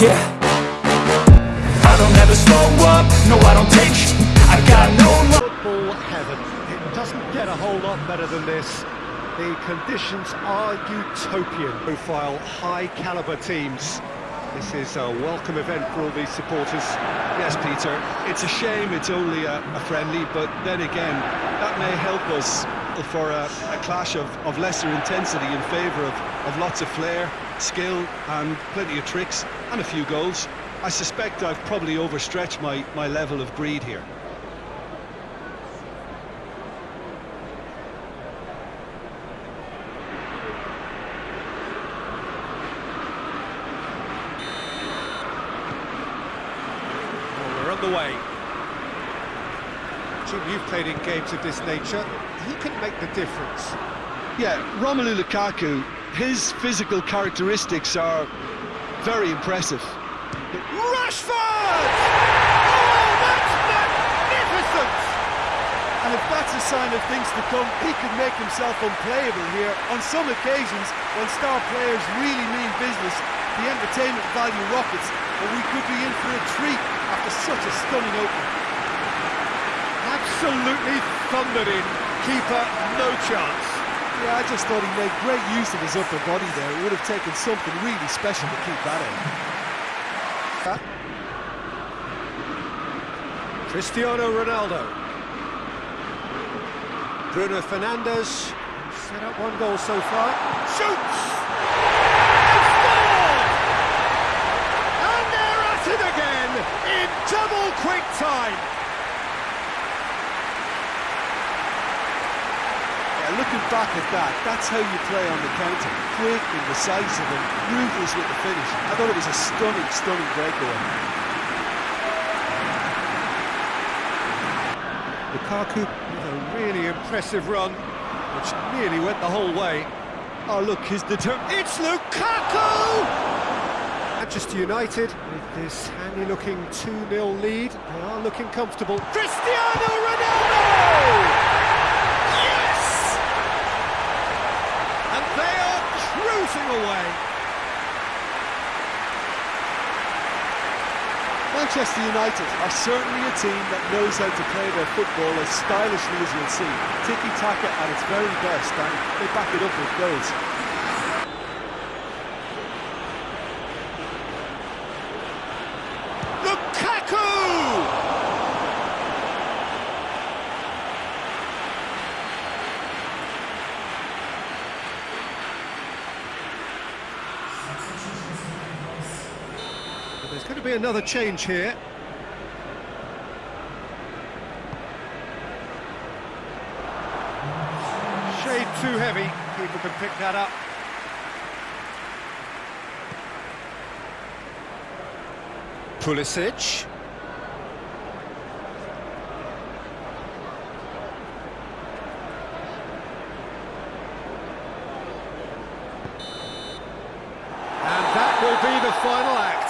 Yeah I don't ever slow up, no I don't take sh I got no Football heaven. It doesn't get a whole lot better than this. The conditions are utopian. Profile, high-caliber teams. This is a welcome event for all these supporters. Yes, Peter, it's a shame it's only a, a friendly, but then again, that may help us for a, a clash of, of lesser intensity in favour of, of lots of flair, skill and plenty of tricks and a few goals. I suspect I've probably overstretched my, my level of greed here. Well, we're the way. Jim, you've played in games of this nature. Who can make the difference? Yeah, Romelu Lukaku, his physical characteristics are very impressive. Rashford! Oh, that's magnificent! And if that's a sign of things to come, he could make himself unplayable here. On some occasions, when star players really mean business, the entertainment value rockets, and we could be in for a treat after such a stunning opening. Absolutely thundered in. Keeper, no chance. Yeah, I just thought he made great use of his upper body there. It would have taken something really special to keep that in. Cristiano Ronaldo. Bruno Fernandes. Set up one goal so far. Shoots! And scored! And they're at it again in double quick time. Yeah, looking back at that, that's how you play on the counter. Quick and decisive and ruthless with the finish. I thought it was a stunning, stunning breakaway. Lukaku with a really impressive run, which nearly went the whole way. Oh, look, his determ... It's Lukaku! Manchester United, with this handy-looking 2-0 lead, they are looking comfortable. Cristiano Ronaldo! Yes! And they are cruising away. Manchester United are certainly a team that knows how to play their football as stylishly as you'll see. Tiki-taka at its very best, and they back it up with goals. Lukaku! But There's going to be another change here. Shade too heavy. Keeper can pick that up. Pulisic. And that will be the final act.